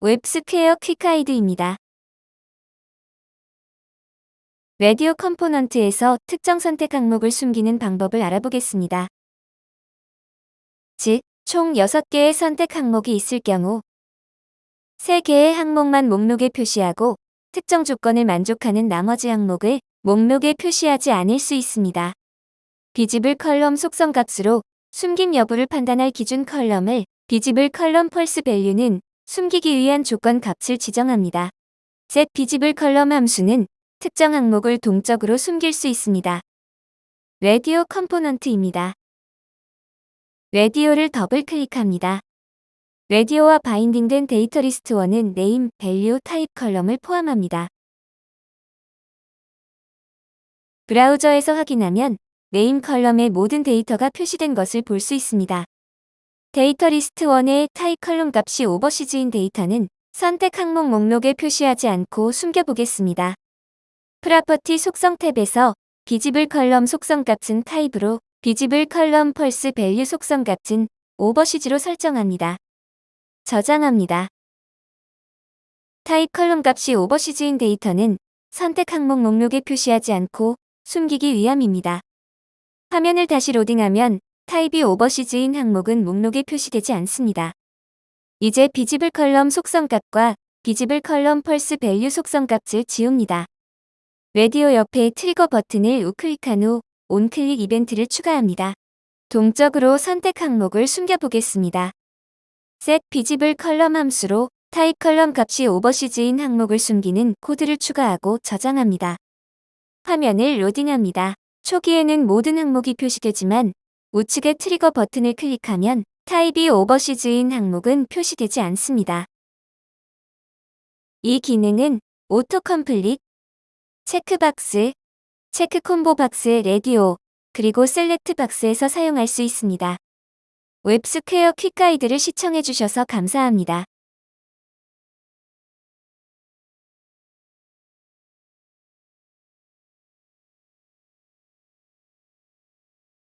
WebSquare quick guide입니다. radio component에서 특정 선택 항목을 숨기는 방법을 알아보겠습니다. 즉, 총 6개의 선택 항목이 있을 경우 3개의 항목만 목록에 표시하고 특정 조건을 만족하는 나머지 항목을 목록에 표시하지 않을 수 있습니다. visible column 속성 값으로 숨김 여부를 판단할 기준 column을 visible column false value는 숨기기 위한 조건 값을 지정합니다. set visible column 함수는 특정 항목을 동적으로 숨길 수 있습니다. radio component입니다. radio를 더블 클릭합니다. radio와 binding된 data list 1은 name, value, type column을 포함합니다. 브라우저에서 확인하면 name column에 모든 데이터가 표시된 것을 볼 수 있습니다. data list 1의 type column 값이 overseas인 데이터는 선택 항목 목록에 표시하지 않고 숨겨보겠습니다. property 속성 탭에서 visible column 속성 값은 type으로 visible column false value 속성 값은 overseas로 설정합니다. 저장합니다. type column 값이 overseas인 데이터는 선택 항목 목록에 표시하지 않고 숨기기 위함입니다. 화면을 다시 로딩하면 type이 overseas인 항목은 목록에 표시되지 않습니다. 이제 visible column 속성 값과 visible column false value 속성 값을 지웁니다. 라디오 옆에 trigger 버튼을 우클릭한 후 onclick 이벤트를 추가합니다. 동적으로 선택 항목을 숨겨보겠습니다. set visible column 함수로 type column 값이 overseas인 항목을 숨기는 코드를 추가하고 저장합니다. 화면을 로딩합니다. 초기에는 모든 항목이 표시되지만 우측의 trigger 버튼을 클릭하면 type이 overseas인 항목은 표시되지 않습니다. 이 기능은 auto complete, checkbox, check combo box radio, 그리고 select box에서 사용할 수 있습니다. WebSquare quick guide를 시청해주셔서 감사합니다.